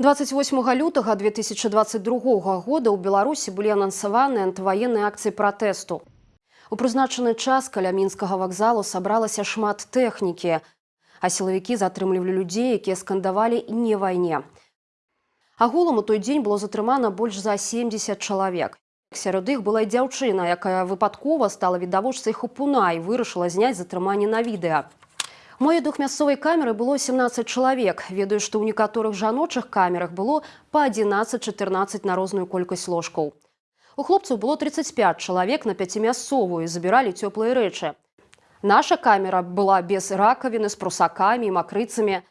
28 лютага 2022 года ў беларусі былі анансаваны антываенныя акцыі пратэсту у прызначаны час каля мінскага вакзалу сабралася шмат тэхнікі а сілавікі затрымлівалі людзей якія скандавалі не вайне агулам у той дзень было затрымана больш за 70 чалавек сярод іх была і дзяўчына якая выпадкова стала відавочцай хапуна і вырашыла зняць затрыманне на відэа Мой двухмясцовай камеры было 17 чалавек. Ведаю, што ў некаторых жаночых камерах было па 11-14 на розную колькасць ложкаў. У хлопцаў было 35 чалавек на пяцімясцовую забіралі цёплыя рэчы. Наша камера была без ракавіны з прусакамі і макрыцамі.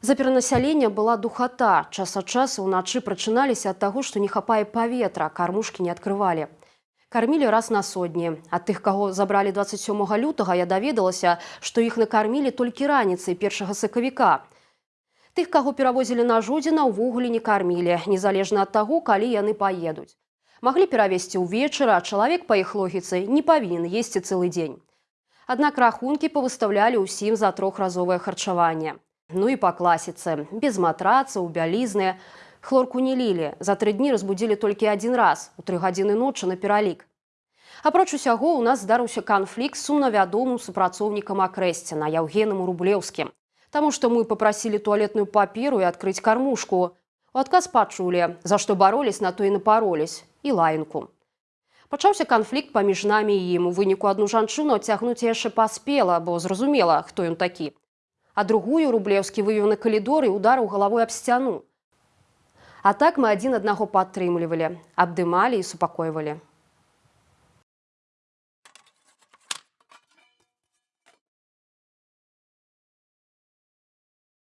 За перанасялення была духата. Час ад часу ўначы прачыналіся ад таго, што не хапае паветра, кармушкі не адкрывалі. Кармілі раз на сотні. Ад тых, каго забралі 27 лютага, я даведалася, што іх накармілі толькі раніцай першага сакавіка. Тых, каго перавозілі на жодзіна, увогуле не кармілі, незалежна ад таго, калі яны паедуць. Маглі перавесці ўвечары, а чалавек па іх логіцы не павінен есці цэлы дзень. Аднак рахункі павыставлялі ўсім за трохразовае харчаванне. Ну і па класіцы, без матрацаў, бялізны, Хлорку не лілі. За тры дні разбудзілі толькі адзін раз у тры гадзіны ночы на пералік. Апроч усяго у нас здарыўся канфлікт з сумнавядомым супрацоўнікам акрэсціна Яўгенам Рублеўскім. Таму што мы папрасілі туалетную паперу і адкрыць кармушку. У адказ пачулі, за што баролись на то і напаролись і лаянку. Пачаўся канфлікт паміж намі і ім у выніку адну жанчыну цягнуць яшчэ паспела, бо зразумела, хто ён такі. А другую рублеўскі вывеў на калідор і ударыў галавой аб сцяну. А так мы адзін аднаго падтрымлівалі, абдымалі і супакойвалі.